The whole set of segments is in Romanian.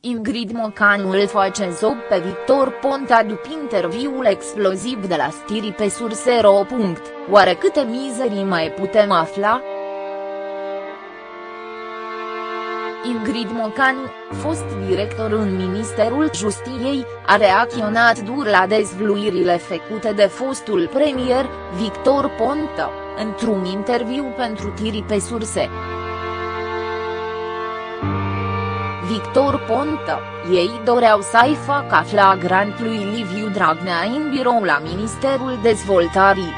Ingrid Mocanu îl face zob pe Victor Ponta după interviul exploziv de la Stiri pe Sursero. Oare câte mizerii mai putem afla? Ingrid Mocanu, fost director în Ministerul Justiției, a reacționat dur la dezvluirile făcute de fostul premier, Victor Ponta, într-un interviu pentru Tiri pe surse. Victor Ponta, ei doreau să-i facă flagrant lui Liviu Dragnea în birou la Ministerul Dezvoltării.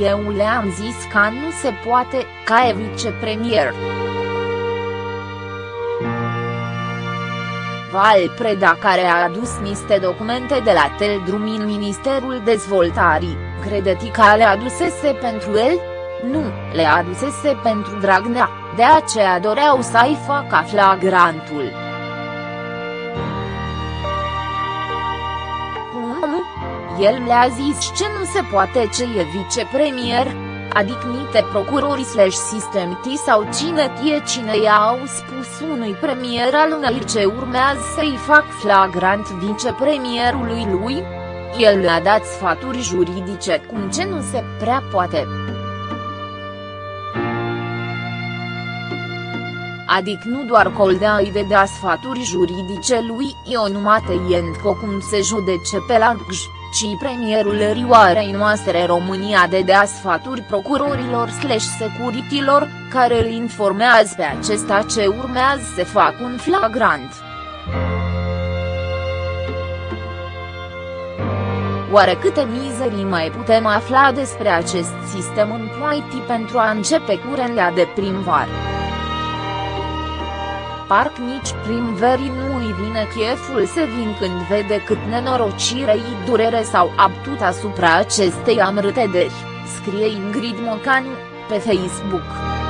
Eu le-am zis că nu se poate, ca e vicepremier. Val Preda care a adus niște documente de la Teldrum în Ministerul Dezvoltării, credeți că le adusese pentru el? Nu, le adusese pentru Dragnea, de aceea doreau să-i facă flagrantul. Cum? El le-a zis ce nu se poate ce e vicepremier, adică nite procurori slash sistemti sau cine tie cine i-au spus unui premier al unei ce urmează să-i fac flagrant vicepremierului lui? El le-a dat sfaturi juridice cum ce nu se prea poate. Adică nu doar Coldea îi vedea sfaturi juridice lui Ionumate Ientco cum se judece pe la Gj, ci premierul Rioarei noastre România de dea sfaturi procurorilor slash securitilor, care îl informează pe acesta ce urmează să facă un flagrant. Oare câte mizerii mai putem afla despre acest sistem în Poiti pentru a începe curenea de primvară? Parc nici primverii nu îi vine cheful să vin când vede cât nenorocire i durere sau abtut asupra acestei amrâtederi, scrie Ingrid Mocanu, pe Facebook.